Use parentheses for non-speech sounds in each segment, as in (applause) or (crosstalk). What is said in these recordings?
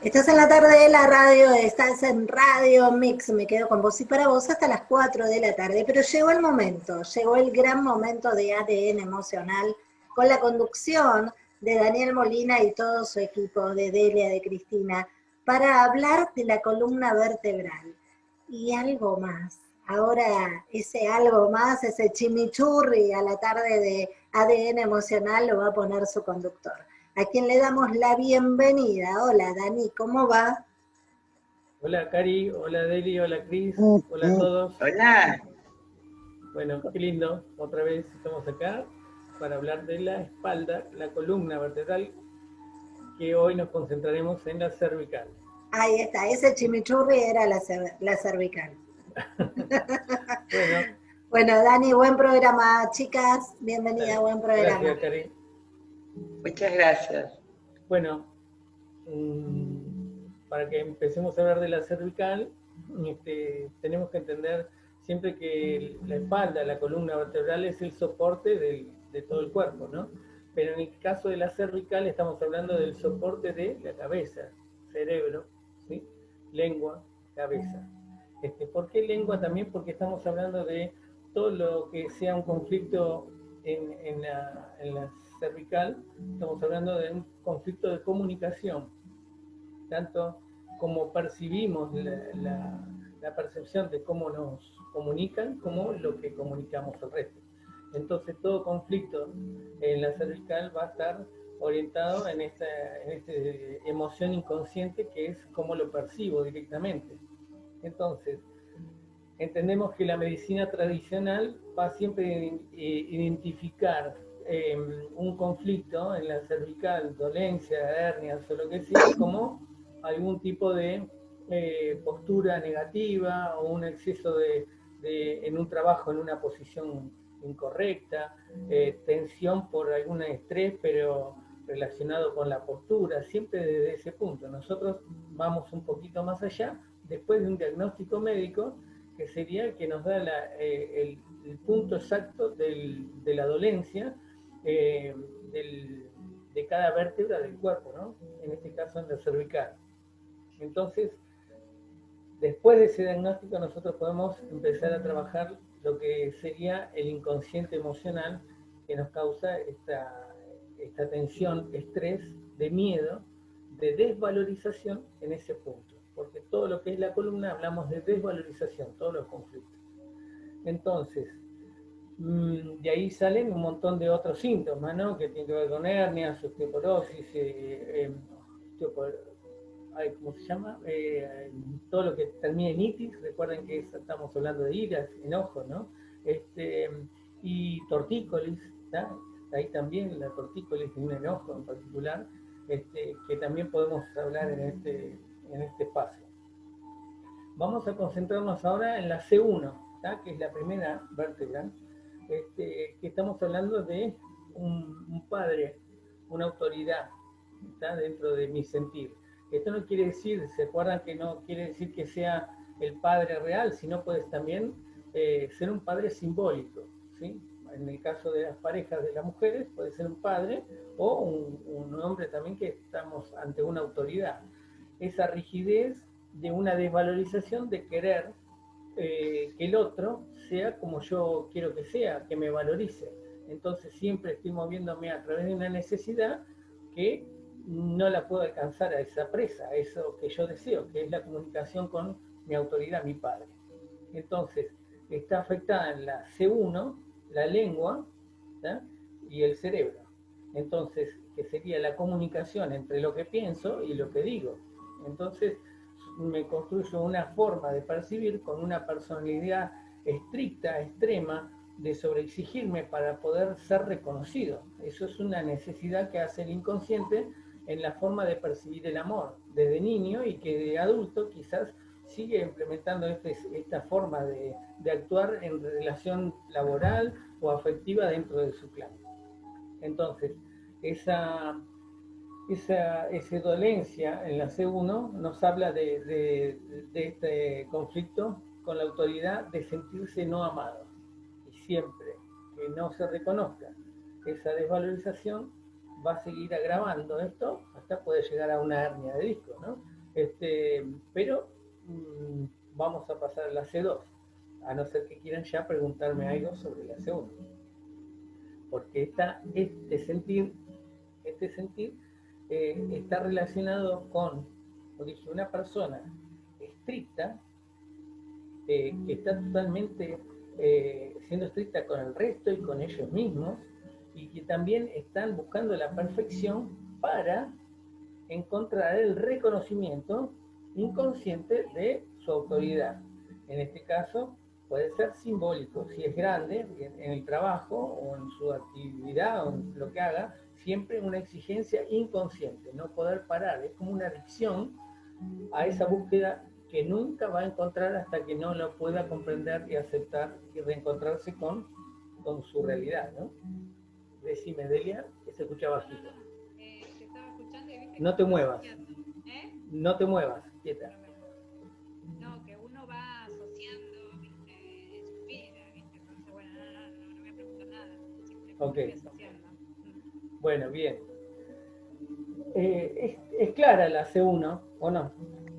Estás en la tarde de la radio, estás en Radio Mix, me quedo con vos y para vos hasta las 4 de la tarde, pero llegó el momento, llegó el gran momento de ADN emocional con la conducción de Daniel Molina y todo su equipo, de Delia, de Cristina, para hablar de la columna vertebral. Y algo más. Ahora ese algo más, ese chimichurri a la tarde de ADN emocional lo va a poner su conductor a quien le damos la bienvenida. Hola Dani, ¿cómo va? Hola Cari, hola Deli, hola Cris, hola a todos. Hola. Bueno, qué lindo, otra vez estamos acá para hablar de la espalda, la columna vertebral, que hoy nos concentraremos en la cervical. Ahí está, ese chimichurri era la, cervical. (laughs) bueno. bueno, Dani, buen programa, chicas, bienvenida, buen programa. Gracias, Cari. Muchas gracias. Bueno, mm, para que empecemos a hablar de la cervical, este, tenemos que entender siempre que la espalda, la columna vertebral es el soporte de todo el cuerpo, ¿no? Pero en el caso de la cervical estamos hablando del soporte de la cabeza, cerebro, ¿sí? lengua, cabeza. Este, ¿Por qué lengua? También porque estamos hablando de todo lo que sea un conflicto en, en, la, en las cervical, estamos hablando de un conflicto de comunicación, tanto como percibimos la, percepción de cómo nos comunican, como lo que comunicamos al resto. Entonces todo conflicto en la cervical va a estar orientado en esta, en esta emoción inconsciente que es cómo lo percibo directamente. Entonces, entendemos que la medicina tradicional va siempre a identificar Em, un conflicto en la cervical, dolencia, hernias o lo que sea, como algún tipo de eh, postura negativa o un exceso de, en un trabajo en una posición incorrecta, eh, tensión por algún estrés, pero relacionado con la postura, siempre desde ese punto. Nosotros vamos un poquito más allá, después de un diagnóstico médico, que sería el que nos da eh, el, punto exacto de la dolencia, eh, de cada vértebra del cuerpo, ¿no? En este caso en la cervical. Entonces, después de ese diagnóstico nosotros podemos empezar a trabajar lo que sería el inconsciente emocional que nos causa esta, esta tensión, estrés, de miedo, de desvalorización en ese punto. Porque todo lo que es la columna hablamos de desvalorización, todos los conflictos. Entonces, de ahí salen un montón de otros síntomas, ¿no? Que tienen que ver con hernias, osteoporosis, eh, em, ¿cómo se llama? Eh, todo lo que termina en itis, recuerden que estamos hablando de iras, enojo, ¿no? Este, y tortícolis, ahí también la tortícolis y un enojo en particular, este, que también podemos hablar en este, en este espacio. Vamos a concentrarnos ahora en la C1, que es la primera vértebra, este, que estamos hablando de un, padre, una autoridad, está dentro de mi sentir. Esto no quiere decir, se acuerdan que no quiere decir que sea el padre real, sino puede también eh, ser un padre simbólico, ¿sí? En el caso de las parejas de las mujeres, puede ser un padre o un, un hombre también que estamos ante una autoridad. Esa rigidez de una desvalorización de querer eh, que el otro sea como yo quiero que sea, que me valorice. Entonces siempre estoy moviéndome a través de una necesidad que no la puedo alcanzar a esa presa, a eso que yo deseo, que es la comunicación con mi autoridad, mi padre. Entonces, está afectada en la C1, la lengua y el cerebro. Entonces, que sería la comunicación entre lo que pienso y lo que digo. Entonces, me construyo una forma de percibir con una personalidad estricta, extrema, de sobreexigirme para poder ser reconocido. Eso es una necesidad que hace el inconsciente en la forma de percibir el amor desde niño y que de adulto quizás sigue implementando este, esta forma de, de, actuar en relación laboral o afectiva dentro de su clan. Entonces, esa esa, esa, dolencia en la C1 nos habla de, este conflicto con la autoridad de sentirse no amado. Y siempre que no se reconozca esa desvalorización, va a seguir agravando esto, hasta puede llegar a una hernia de disco, ¿no? Este, pero mm, vamos a pasar a la C2, a no ser que quieran ya preguntarme algo sobre la C1. Porque esta, este sentir, este sentir eh, está relacionado con, como dije, una persona estricta, eh, que está totalmente eh, siendo estricta con el resto y con ellos mismos, y que también están buscando la perfección para encontrar el reconocimiento inconsciente de su autoridad. En este caso, puede ser simbólico, si es grande, en el trabajo o en su actividad o en lo que haga, siempre una exigencia inconsciente, no poder parar, es como una adicción a esa búsqueda que nunca va a encontrar hasta que no lo pueda comprender y aceptar y reencontrarse con, con su realidad, ¿no? Decime, Delia, que se escucha bajito. Eh, no te muevas. ¿Eh? No te muevas, quieta. No, que uno va asociando, viste, su vida, viste. Entonces, bueno, no, no, no, no me pregunto nada. Ok. Bueno, bien. Eh, es, es, clara la C1, ¿o no?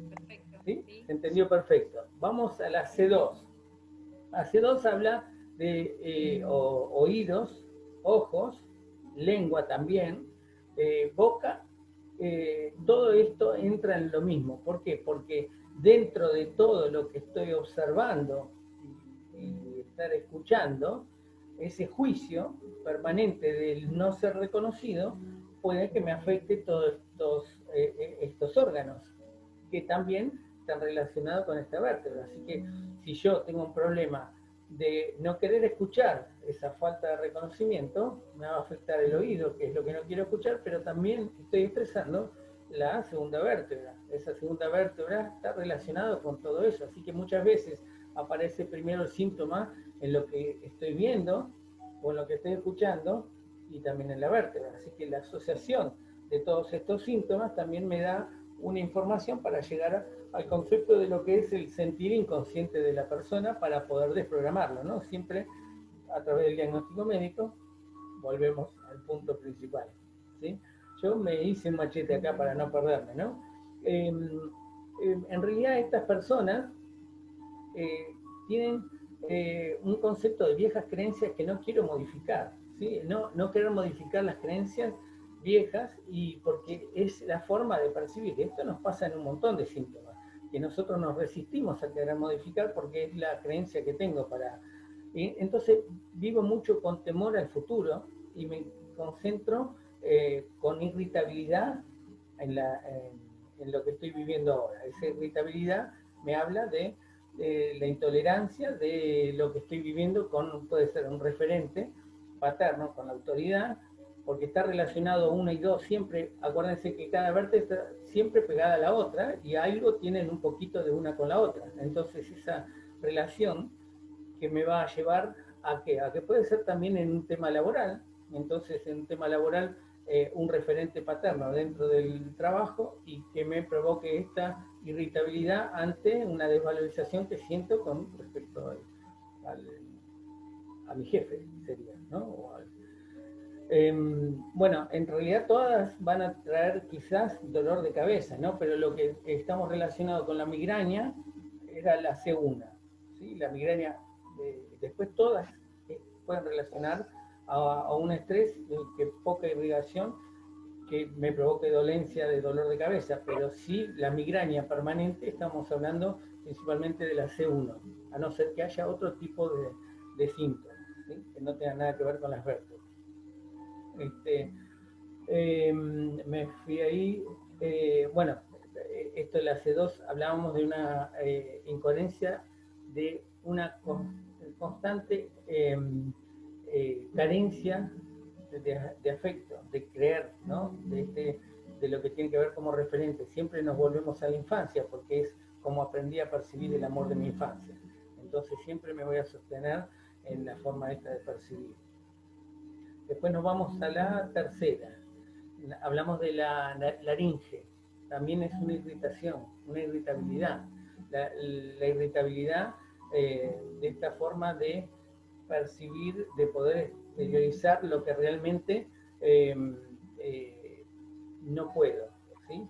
Perfecto. ¿Sí? ¿Sí? Entendió perfecto. Vamos a la C2. La C2 habla de eh, o, oídos, ojos, lengua también, eh, boca, eh, todo esto entra en lo mismo. ¿Por qué? Porque dentro de todo lo que estoy observando y, estar escuchando, ese juicio permanente del no ser reconocido puede que me afecte todos estos, eh, estos órganos, que también están relacionados con esta vértebra. Así que si yo tengo un problema de no querer escuchar esa falta de reconocimiento, me va a afectar el oído, que es lo que no quiero escuchar, pero también estoy expresando la segunda vértebra. Esa segunda vértebra está relacionada con todo eso, así que muchas veces aparece primero el síntoma en lo que estoy viendo o en lo que estoy escuchando y también en la vértebra. Así que la asociación de todos estos síntomas también me da una información para llegar al concepto de lo que es el sentir inconsciente de la persona para poder desprogramarlo, ¿no? Siempre a través del diagnóstico médico volvemos al punto principal, ¿sí? Yo me hice un machete acá para no perderme, ¿no? Em, em, en realidad estas personas eh, tienen eh, un concepto de viejas creencias que no quiero modificar, ¿sí? No, no querer modificar las creencias viejas y porque es la forma de percibir. Esto nos pasa en un montón de síntomas que nosotros nos resistimos a querer modificar porque es la creencia que tengo para... entonces vivo mucho con temor al futuro y me concentro eh, con irritabilidad en, la, en, lo que estoy viviendo ahora. Esa irritabilidad me habla de, de, la intolerancia de lo que estoy viviendo con, puede ser un referente paterno, con la autoridad, porque está relacionado uno y dos, siempre, acuérdense que cada vértebra está siempre pegada a la otra y algo tienen un poquito de una con la otra. Entonces esa relación que me va a llevar a que, a que puede ser también en un tema laboral, entonces en un tema laboral eh, un referente paterno dentro del trabajo y que me provoque esta irritabilidad ante una desvalorización que siento con respecto al, a mi jefe, sería, ¿no? Em, bueno, en realidad todas van a traer quizás dolor de cabeza, ¿no? Pero lo que estamos relacionado con la migraña era la C1, ¿sí? La migraña, después todas eh, pueden relacionar a, un estrés que poca irrigación que me provoque dolencia de dolor de cabeza, pero sí la migraña permanente estamos hablando principalmente de la C1, a no ser que haya otro tipo de, síntomas, que no tengan nada que ver con las vértebras. Este, em, me fui ahí, eh, bueno, esto de la C2, hablábamos de una eh, incoherencia, de una constante em, eh, carencia de, afecto, de creer, ¿no? De, este, de lo que tiene que ver como referente. Siempre nos volvemos a la infancia, porque es como aprendí a percibir el amor de mi infancia. Entonces siempre me voy a sostener en la forma esta de percibir. Después nos vamos a la tercera. Hablamos de la laringe. También es una irritación, una irritabilidad. La, irritabilidad eh, de esta forma de percibir, de poder exteriorizar lo que realmente em, eh, no puedo, ¿sí?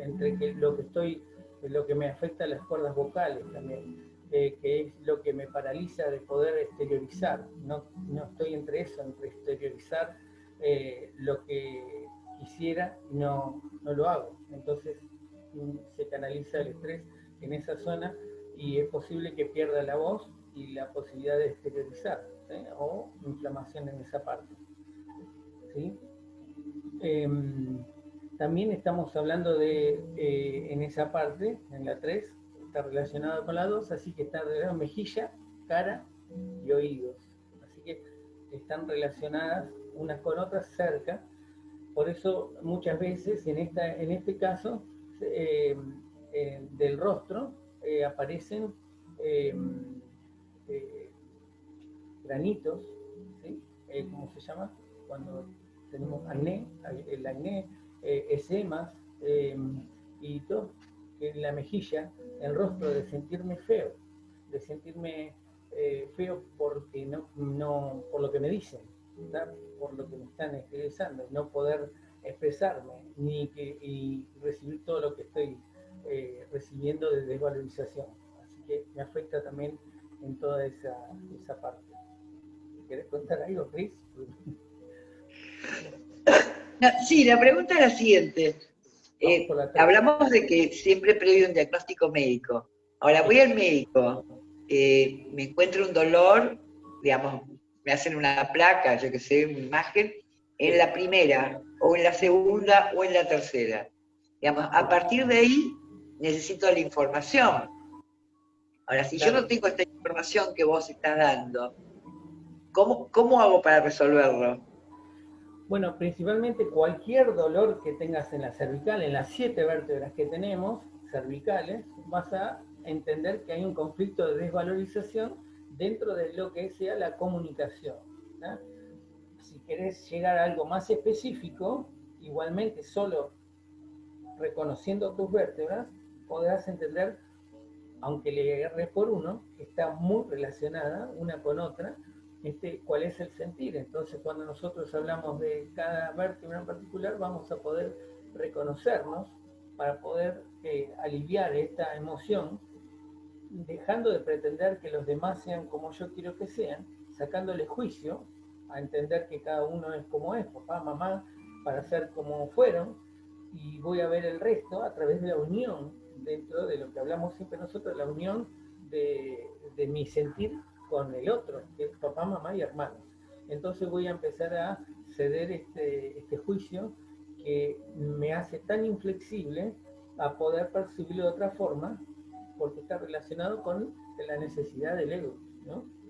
Entre que lo que estoy, lo que me afecta a las cuerdas vocales también, eh, que es lo que me paraliza de poder exteriorizar. No, no estoy entre eso, entre exteriorizar eh, lo que quisiera y no, no lo hago. Entonces mm, se canaliza el estrés en esa zona y es posible que pierda la voz y la posibilidad de exteriorizar o inflamación en esa parte. ¿sí? Em, también estamos hablando de, eh, en esa parte, en la 3, está relacionado con la 2, así que está relacionado mejilla, cara y oídos. Así que están relacionadas unas con otras cerca. Por eso muchas veces en, esta, en este caso em, eh, del rostro eh, aparecen granitos, ¿sí? ¿cómo se llama? Cuando tenemos acné, el acné, eh, esemas eh, y todo, en la mejilla, el rostro, de sentirme feo, de sentirme eh, feo porque no, no, por lo que me dicen, por lo que me están expresando, no poder expresarme ni que, y recibir todo lo que estoy eh, recibiendo de desvalorización. Así que me afecta también en toda esa, esa parte. ¿Querés contar algo, Cris? Sí, la pregunta es la siguiente. Eh, hablamos de que siempre previo un diagnóstico médico. Ahora voy al médico, eh, me encuentro un dolor, digamos, me hacen una placa, yo que sé, una imagen, en la primera, o en la segunda, o en la tercera. Digamos, a partir de ahí necesito la información. Ahora, si yo no tengo esta información que vos estás dando, ¿cómo, cómo hago para resolverlo? Bueno, principalmente cualquier dolor que tengas en la cervical, en las siete vértebras que tenemos, cervicales, vas a entender que hay un conflicto de desvalorización dentro de lo que sea la comunicación. Si querés llegar a algo más específico, igualmente solo reconociendo tus vértebras, podrás entender, aunque le agarres por uno, que está muy relacionada una con otra, este, cuál es el sentir. Entonces, cuando nosotros hablamos de cada vértebra en particular, vamos a poder reconocernos para poder eh, aliviar esta emoción, dejando de pretender que los demás sean como yo quiero que sean, sacándole juicio a entender que cada uno es como es, papá, mamá, para ser como fueron, y voy a ver el resto a través de la unión, dentro de lo que hablamos siempre nosotros, la unión de, de mi sentir con el otro, que es papá, mamá y hermanos. Entonces voy a empezar a ceder este, este juicio que me hace tan inflexible a poder percibirlo de otra forma, porque está relacionado con la necesidad del ego,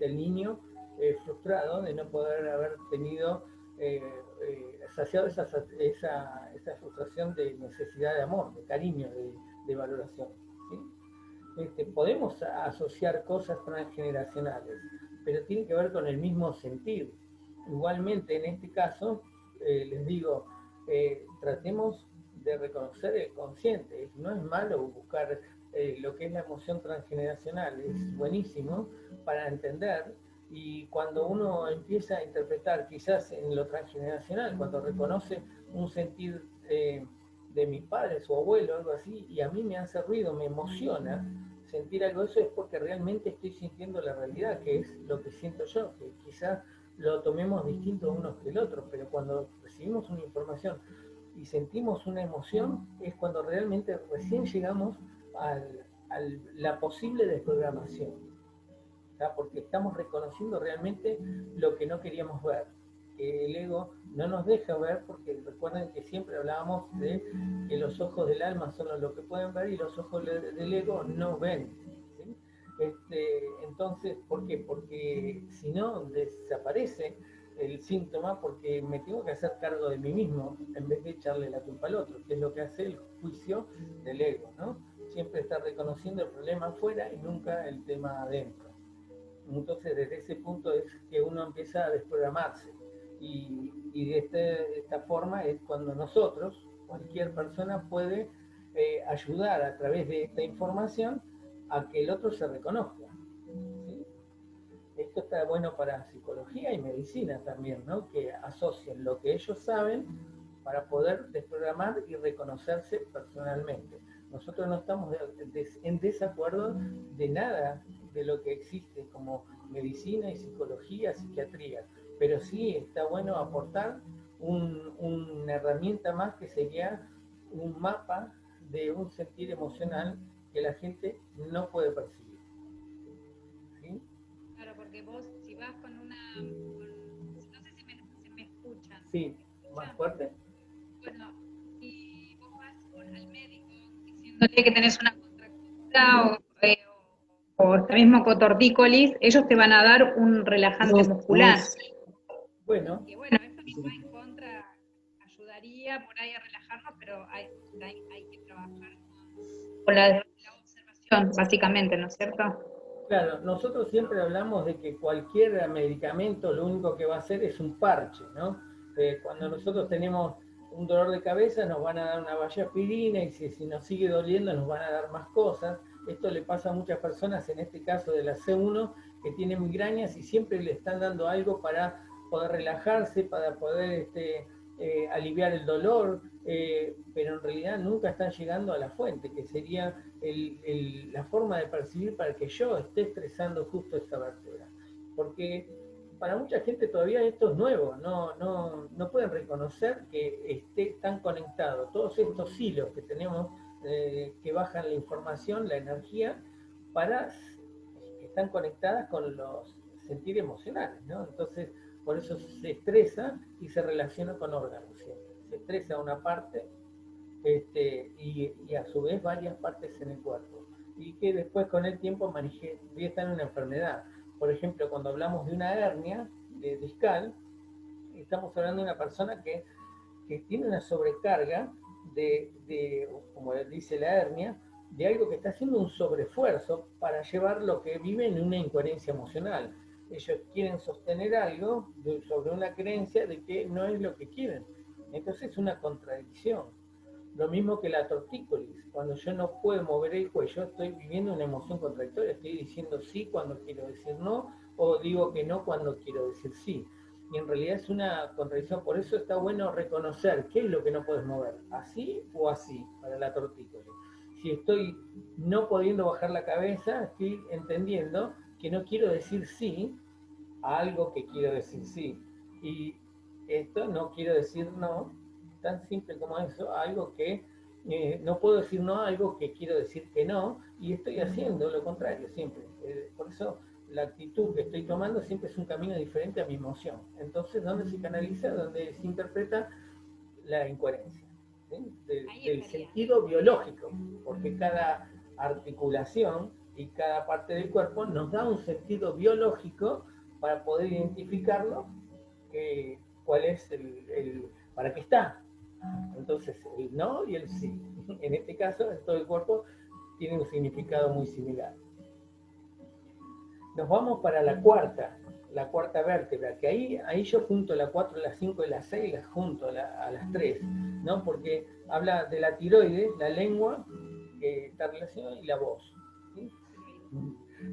del niño eh, frustrado de no poder haber tenido, eh, eh, saciado esa, frustración de necesidad de amor, de cariño, de valoración. Este, podemos asociar cosas transgeneracionales, pero tiene que ver con el mismo sentir. Igualmente, en este caso, eh, les digo, eh, tratemos de reconocer el consciente. No es malo buscar eh, lo que es la emoción transgeneracional, es buenísimo para entender. Y cuando uno empieza a interpretar quizás en lo transgeneracional, cuando reconoce un sentir de mis padres o abuelo, algo así, y a mí me hace ruido, me emociona, sentir algo de eso es porque realmente estoy sintiendo la realidad, que es lo que siento yo, que quizás lo tomemos distinto unos que el otro, pero cuando recibimos una información y sentimos una emoción, es cuando realmente recién llegamos a la posible desprogramación, porque estamos reconociendo realmente lo que no queríamos ver que el ego no nos deja ver, porque recuerden que siempre hablábamos de que los ojos del alma son los que pueden ver y los ojos del ego no ven. Este, entonces, ¿por qué? Porque si no, desaparece el síntoma porque me tengo que hacer cargo de mí mismo en vez de echarle la culpa al otro, que es lo que hace el juicio del ego, ¿no? Siempre está reconociendo el problema afuera y nunca el tema adentro. Entonces, desde ese punto es que uno empieza a desprogramarse y, de, este, esta forma es cuando nosotros, cualquier persona puede eh, ayudar a través de esta información a que el otro se reconozca. Esto está bueno para psicología y medicina también, ¿no? que asocien lo que ellos saben para poder desprogramar y reconocerse personalmente. Nosotros no estamos en desacuerdo de nada de lo que existe como medicina y psicología, psiquiatría, pero sí está bueno aportar una herramienta más que sería un mapa de un sentir emocional que la gente no puede percibir. ¿Sí? Claro, porque vos si vas con una... no sé si me, me escuchan. Sí, más fuerte. Bueno, si vos vas al médico diciéndole que tenés una contractura eh, o, o, o mismo cotortícolis, ellos te van a dar un relajante muscular. Bueno. Y bueno, eso va en contra, ayudaría por ahí a relajarnos, pero hay, hay, que trabajar con la, la observación, básicamente, ¿no es cierto? Claro, nosotros siempre hablamos de que cualquier medicamento lo único que va a hacer es un parche, ¿no? Eh, cuando nosotros tenemos un dolor de cabeza nos van a dar una valla aspirina y si, si, nos sigue doliendo nos van a dar más cosas. Esto le pasa a muchas personas, en este caso de la C1, que tienen migrañas y siempre le están dando algo para poder relajarse, para poder este, eh, aliviar el dolor, eh, pero en realidad nunca están llegando a la fuente, que sería el, el, la forma de percibir para que yo esté estresando justo esa vértebra. Porque para mucha gente todavía esto es nuevo, no, no, no pueden reconocer que esté tan conectado. Todos estos hilos que tenemos eh, que bajan la información, la energía, para están conectadas con los sentir emocionales, ¿no? Entonces, por eso se estresa y se relaciona con órganos. Se estresa una parte este, y, y, a su vez varias partes en el cuerpo. Y que después con el tiempo manifiestan una enfermedad por ejemplo, cuando hablamos de una hernia de discal, estamos hablando de una persona que, que tiene una sobrecarga de, de, como dice la hernia, de algo que está haciendo un sobreesfuerzo para llevar lo que vive en una incoherencia emocional. Ellos quieren sostener algo de, sobre una creencia de que no es lo que quieren. Entonces es una contradicción. Lo mismo que la tortícolis. Cuando yo no puedo mover el cuello, estoy viviendo una emoción contradictoria. Estoy diciendo sí cuando quiero decir no, o digo que no cuando quiero decir sí. Y en realidad es una contradicción. Por eso está bueno reconocer qué es lo que no puedes mover. Así o así, para la tortícolis. Si estoy no pudiendo bajar la cabeza, estoy entendiendo que no quiero decir sí a algo que quiero decir sí. Y esto no quiero decir no, tan simple como eso, algo que eh, no puedo decir no a algo que quiero decir que no, y estoy haciendo lo contrario siempre. Eh, por eso la actitud que estoy tomando siempre es un camino diferente a mi emoción. Entonces, ¿dónde se canaliza? Donde se interpreta la incoherencia. del sentido biológico, porque cada articulación y cada parte del cuerpo nos da un sentido biológico para poder identificarlo, cuál es el, el, para qué está, entonces, el no y el sí. (laughs) En este caso, todo el cuerpo tiene un significado muy similar. Nos vamos para la cuarta, la cuarta vértebra, que ahí, ahí yo junto la 4, la 5 y la 6, las junto a, las 3, ¿no? Porque habla de la tiroides, la lengua, que está relacionada, y la voz.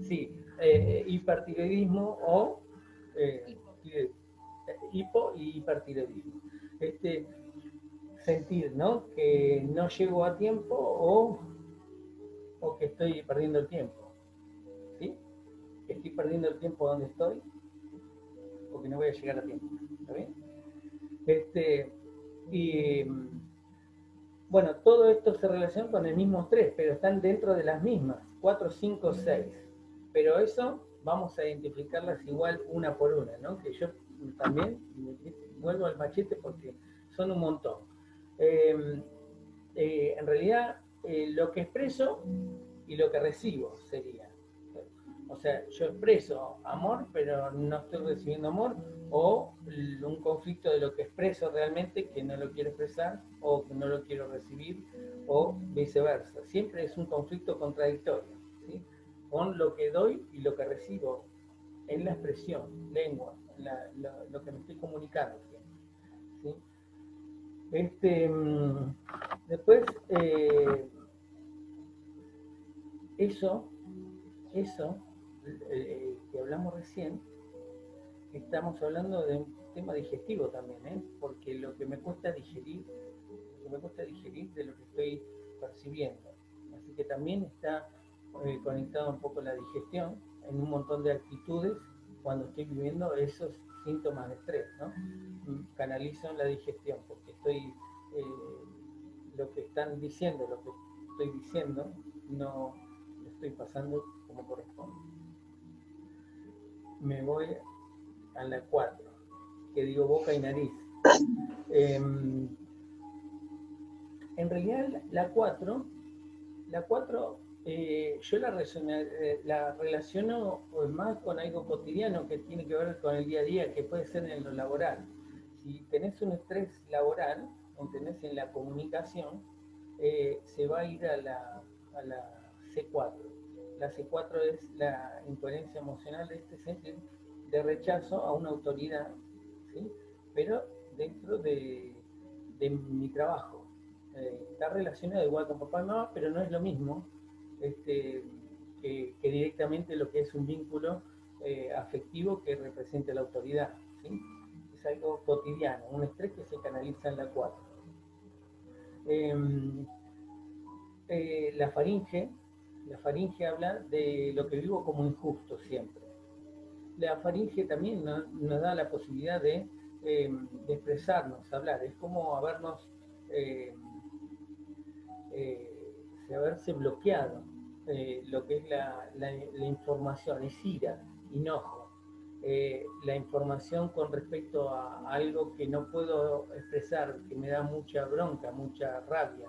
Sí, eh, hipertiroidismo o eh, hipo y hipertiroidismo. Este, sentir, ¿no? Que no llego a tiempo o, o que estoy perdiendo el tiempo. ¿Sí? Que estoy perdiendo el tiempo donde estoy o que no voy a llegar a tiempo. ¿Está bien? Este, y bueno, todo esto se relaciona con el mismo tres, pero están dentro de las mismas, 4, 5, 6. Pero eso vamos a identificarlas igual una por una, ¿no? Que yo también vuelvo al machete porque son un montón. Eh, eh, en realidad eh, lo que expreso y lo que recibo sería. O sea, yo expreso amor, pero no estoy recibiendo amor, o un conflicto de lo que expreso realmente que no lo quiero expresar, o que no lo quiero recibir, o viceversa. Siempre es un conflicto contradictorio, ¿sí? con lo que doy y lo que recibo en la expresión, lengua, lo que me estoy comunicando. Este, mm, después, eh, eso, eso que hablamos recién, estamos hablando de un tema digestivo también, ¿eh? porque lo que me cuesta digerir, lo que me cuesta digerir de lo que estoy percibiendo. Así que también está eh, conectado un poco la digestión en un montón de actitudes cuando estoy viviendo esos síntomas de estrés, ¿no? Canalizo en la digestión porque estoy, eh, lo que están diciendo, lo que estoy diciendo, no estoy pasando como corresponde. Me voy a la 4, que digo boca y nariz. (coughs) Em, en realidad la 4, la 4 eh, yo la, eh, la, relaciono pues, más con algo cotidiano que tiene que ver con el día a día, que puede ser en lo laboral. Si tenés un estrés laboral o tenés en la comunicación, eh, se va a ir a la, a la C4. La C4 es la incoherencia emocional de este sentido de rechazo a una autoridad, ¿sí? pero dentro de, de mi trabajo. está relacionado igual con papá y mamá, pero no es lo mismo este, que, directamente lo que es un vínculo eh, afectivo que represente la autoridad. Es algo cotidiano, un estrés que se canaliza en la 4. Em, eh, la faringe, la faringe habla de lo que vivo como injusto siempre. La faringe también nos, da la posibilidad de, em, de, expresarnos, hablar. Es como habernos em, eh, haberse bloqueado eh, lo que es la, información, es ira, enojo, eh, la información con respecto a algo que no puedo expresar, que me da mucha bronca, mucha rabia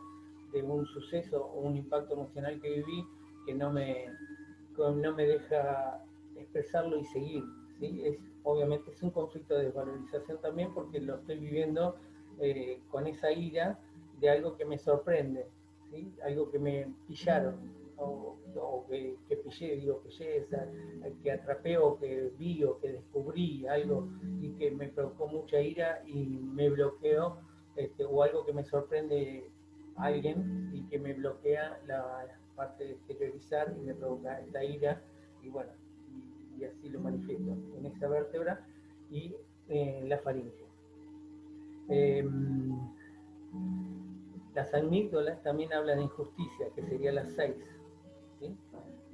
de un suceso o un impacto emocional que viví que no me, no me deja expresarlo y seguir. ¿sí? Es, obviamente es un conflicto de desvalorización también porque lo estoy viviendo eh, con esa ira de algo que me sorprende, ¿sí? algo que me pillaron o, que, que, pillé, digo, pillé, que atrapé o que vi o que descubrí algo y que me provocó mucha ira y me bloqueó, este, o algo que me sorprende alguien y que me bloquea la parte de exteriorizar y me provoca esta ira, y bueno, y, así lo manifiesto en esa vértebra y en la faringe. Em, las amígdalas también hablan de injusticia, que sería las seis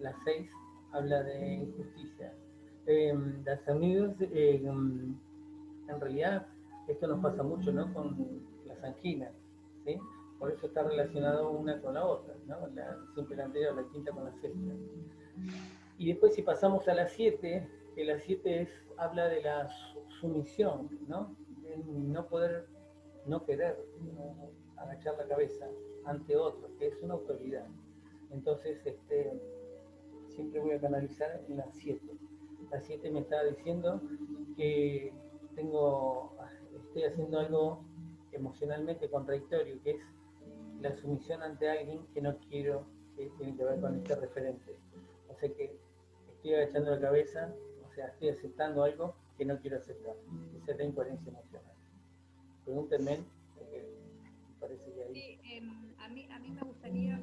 la 6 habla de injusticia. Em, las eh, em, en realidad, esto nos pasa mucho ¿no? con las anginas, ¿sí? Por eso está relacionado una con la otra, ¿no? La, siempre la anterior, la quinta con la sexta. Y después si pasamos a la 7, que la 7 es, habla de la sumisión, ¿no? No poder, no querer agachar la cabeza ante otro, que es una autoridad. Entonces, este, siempre voy a canalizar en la 7. La 7 me está diciendo que tengo, estoy haciendo algo emocionalmente contradictorio, que es la sumisión ante alguien que no quiero, que tiene que ver con este referente. O sea que estoy agachando la cabeza, o sea, estoy aceptando algo que no quiero aceptar. Esa es la incoherencia emocional. Pregúntenme, porque me parece que ahí... Sí, em, a, mí, a mí me gustaría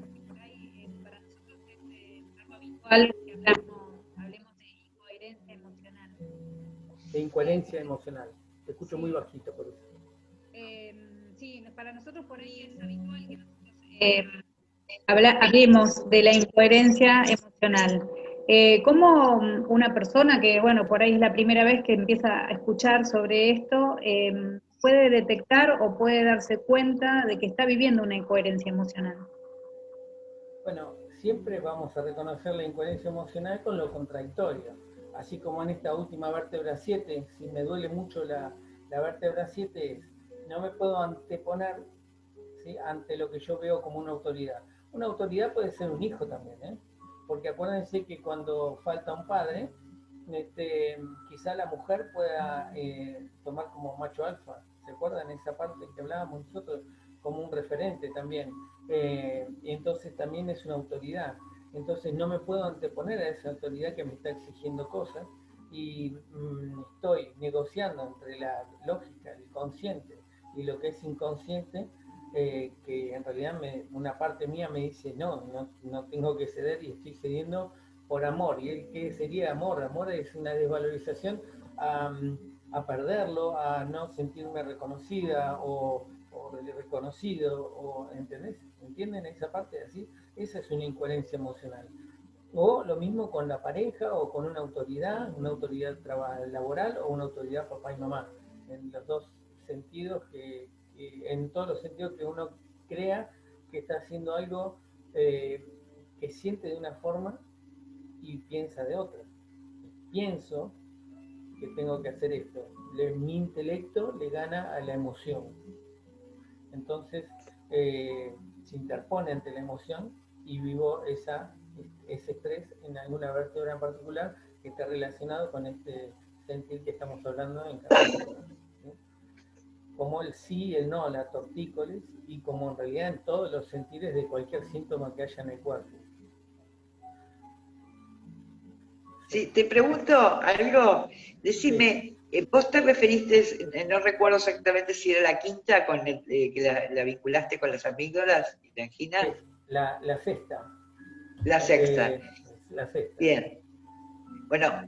hablemos, de incoherencia emocional. De incoherencia emocional. Te escucho muy bajito por eso. Para nosotros por ahí es habitual que nosotros eh, hablemos de la incoherencia emocional. Eh, ¿Cómo una persona que, bueno, por ahí es la primera vez que empieza a escuchar sobre esto, em, puede detectar o puede darse cuenta de que está viviendo una incoherencia emocional? Bueno, siempre vamos a reconocer la incoherencia emocional con lo contradictorio. Así como en esta última vértebra 7, si me duele mucho la, la vértebra 7, no me puedo anteponer ante lo que yo veo como una autoridad. Una autoridad puede ser un hijo también, ¿eh? porque acuérdense que cuando falta un padre, este, quizá la mujer pueda eh, tomar como macho alfa. ¿Se acuerdan esa parte que hablábamos nosotros? Como un referente también. Eh, y entonces también es una autoridad. Entonces no me puedo anteponer a esa autoridad que me está exigiendo cosas y mm, estoy negociando entre la lógica, el consciente y lo que es inconsciente, eh, que en realidad una parte mía me dice, no, no, no, tengo que ceder y estoy cediendo por amor. ¿Y qué sería amor? Amor es una desvalorización a, perderlo, a no sentirme reconocida o, reconocido, o, ¿entendés? ¿Entienden esa parte así? Esa es una incoherencia emocional. O lo mismo con la pareja o con una autoridad, una autoridad laboral o una autoridad papá y mamá. En los dos sentidos, que, en todos los sentidos que uno crea que está haciendo algo eh, que siente de una forma y piensa de otra. Pienso que tengo que hacer esto. mi intelecto le gana a la emoción. Entonces eh, se interpone ante la emoción y vivo esa, ese estrés en alguna vértebra en particular que está relacionado con este sentir que estamos hablando en cada Como el sí, el no, la tortícolis y como en realidad en todos los sentires de cualquier síntoma que haya en el cuerpo. Sí, te pregunto algo, decime, eh, vos te referiste, eh, no recuerdo exactamente si era la quinta con eh, que la, vinculaste con las amígdalas y la angina. La, la sexta. La sexta. la sexta. Bien. Bueno,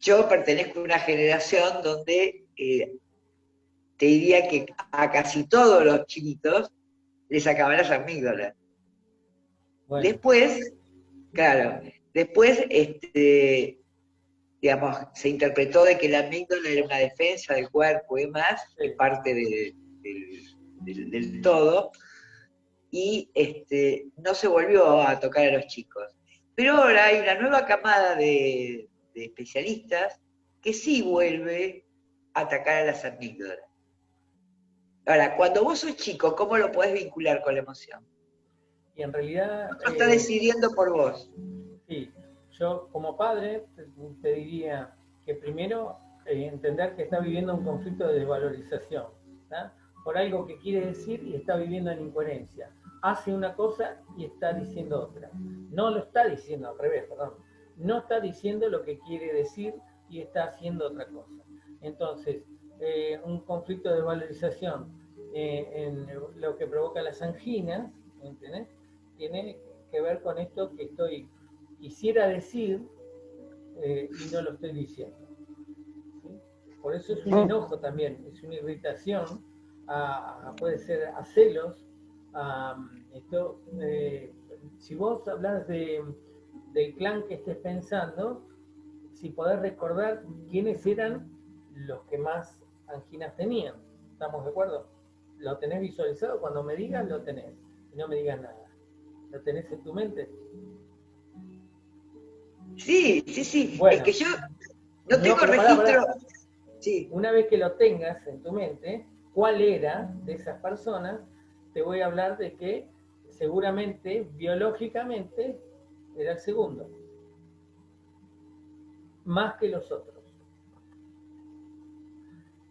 yo pertenezco a una generación donde te diría que a casi todos los chiquitos les sacaban las amígdalas. Después, claro, Después, este, digamos, se interpretó de que la amígdala era una defensa del cuerpo y más, es parte del, todo, y este, no se volvió a tocar a los chicos. Pero ahora hay una nueva camada de, de especialistas que sí vuelve a atacar a las amígdalas. Ahora, cuando vos sos chico, ¿cómo lo podés vincular con la emoción? Y en realidad... Está eh, decidiendo por vos. Sí, yo como padre te diría que primero eh, entender que está viviendo un conflicto de desvalorización, por algo que quiere decir y está viviendo en incoherencia. Hace una cosa y está diciendo otra. No lo está diciendo al revés, perdón. No está diciendo lo que quiere decir y está haciendo otra cosa. Entonces, eh, un conflicto de valorización eh, en lo que provoca las anginas, ¿entendés? Tiene que ver con esto que estoy quisiera decir eh, y no lo estoy diciendo. Por eso es un enojo también, es una irritación, puede ser a celos. esto, eh, si vos hablas de, del clan que estés pensando, si podés recordar quiénes eran los que más anginas tenían. ¿Estamos de acuerdo? ¿Lo tenés visualizado? Cuando me digas, lo tenés. Y no me digas nada. ¿Lo tenés en tu mente? Sí, sí, sí. es que yo no tengo registro. Una vez que lo tengas en tu mente, cuál era de esas personas, te voy a hablar de que seguramente, biológicamente, era el segundo. Más que los otros.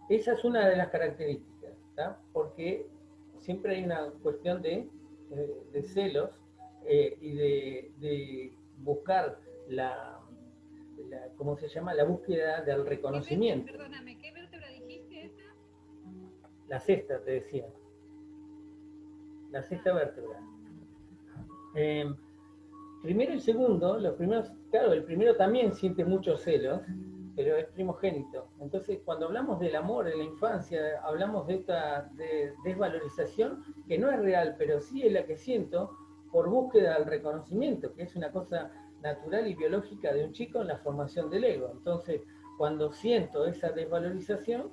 Esa es una de las características, porque siempre hay una cuestión de, eh, celos eh, y de buscar la, ¿cómo se llama? La búsqueda del reconocimiento. Perdóname, ¿qué vértebra dijiste esa? La sexta, te decía. La sexta vértebra. Em, primero y segundo, los primeros, claro, el primero también siente muchos celos, pero es primogénito. Entonces, cuando hablamos del amor en la infancia, hablamos de esta desvalorización que no es real, pero sí es la que siento por búsqueda del reconocimiento, que es una cosa natural y biológica de un chico en la formación del ego. Entonces, cuando siento esa desvalorización,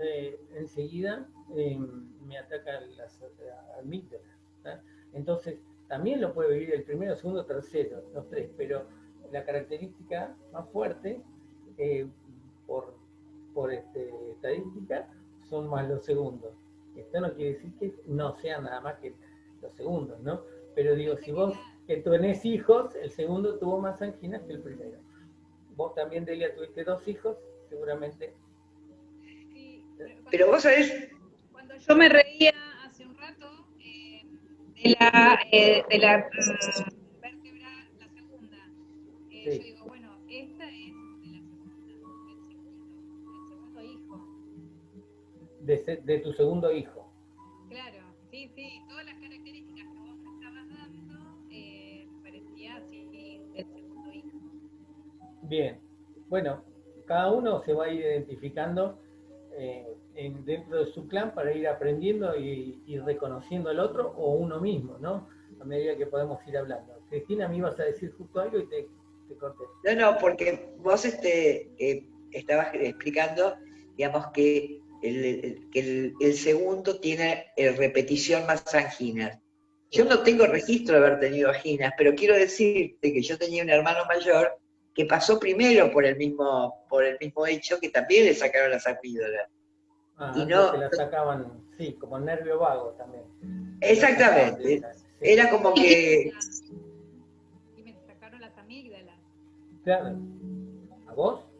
eh, enseguida eh, me atacan las amígdalas. Entonces, también lo puede vivir el primero, segundo, tercero, los tres, pero la característica más fuerte, eh, por, por este, estadística, son más los segundos. Esto no quiere decir que no sean nada más que los segundos, ¿no? Pero digo, si vos que tú tenés hijos, el segundo tuvo más anginas que el primero. Vos también, Delia, tuviste dos hijos, seguramente. pero, vos sabés... Cuando yo me reía hace un rato eh, de la, eh, de la mm, vértebra, la segunda, eh, yo digo, De, de tu segundo hijo. Claro, sí, sí, todas las Bien, bueno, cada uno se va a ir identificando eh, dentro de su clan para ir aprendiendo y, reconociendo al otro o uno mismo, ¿no? A medida que podemos ir hablando. Cristina, me ibas a decir justo algo y te, corté. No, no, porque vos este, eh, estabas explicando, digamos, que el, el, segundo tiene repetición más anginas. Yo no tengo registro de haber tenido anginas, pero quiero decirte que yo tenía un hermano mayor que pasó primero por el mismo, por el mismo hecho que también le sacaron las amígdalas. Ah, y no, la sacaban, sí, como nervio vago también. Exactamente. Era como que... Y me sacaron las amígdalas. Claro. ¿A vos?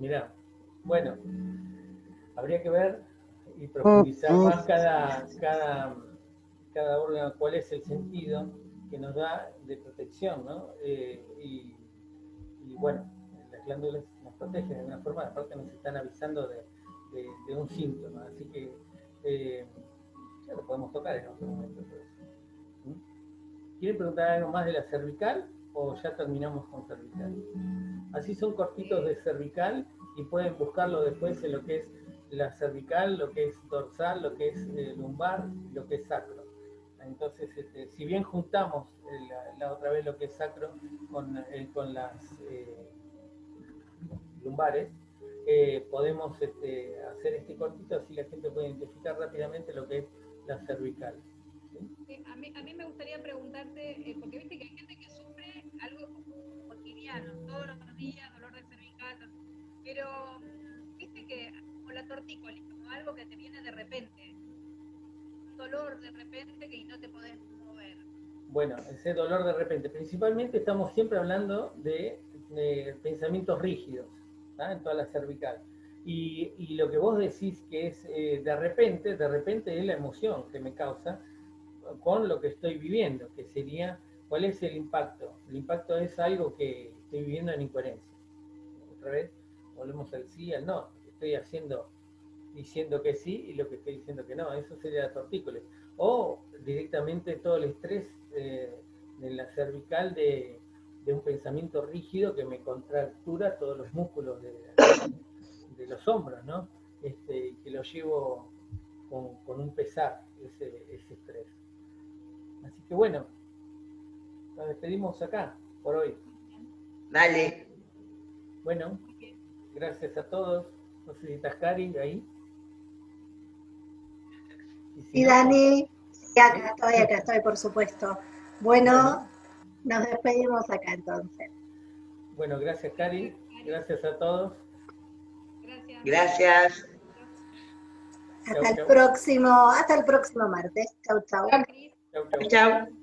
Mira, bueno, habría que ver y profundizar más cada, cada, cada órgano, cuál es el sentido que nos da de protección, ¿no? Eh, y, bueno, las glándulas nos protegen de alguna forma, aparte nos están avisando de, un síntoma, así que eh, ya lo podemos tocar en otro momento. ¿Mm? ¿Quieren preguntar algo más de la cervical o ya terminamos con cervical? Así son cortitos de cervical y pueden buscarlo después en lo que es la cervical, lo que es dorsal, lo que es eh, lumbar, lo que es sacro. Entonces, este, si bien juntamos la, otra vez lo que es sacro con, eh, con las eh, lumbares, eh, podemos este, hacer este cortito así la gente puede identificar rápidamente lo que es la cervical. a, mí, a, mí, me gustaría preguntarte, porque viste que hay gente algo cotidiano, todos los días, dolor de cervical, pero viste que como la tortícolis, como algo que te viene de repente, dolor de repente que no te podés mover. Bueno, ese dolor de repente, principalmente estamos siempre hablando de, pensamientos rígidos, en toda la cervical. Y, lo que vos decís que es eh, de repente, de repente es la emoción que me causa con lo que estoy viviendo, que sería, ¿cuál es el impacto? El impacto es algo que estoy viviendo en incoherencia. Otra vez, volvemos al sí, al no. Estoy haciendo diciendo que sí y lo que estoy diciendo que no. Eso sería la tortícolis. O directamente todo el estrés eh, en la cervical de, un pensamiento rígido que me contractura todos los músculos de, los hombros, ¿no? Este, que lo llevo con, un pesar, ese estrés. Así que bueno, nos despedimos acá por hoy. Dale. Bueno, gracias a todos. No sé si estás Cari ahí. Y Dani, acá estoy, acá estoy, por supuesto. Bueno, nos despedimos acá entonces. Bueno, gracias Cari, gracias a todos. Gracias. Gracias. Hasta el próximo, hasta el próximo martes. Chau, chau. Chau, chau. chau.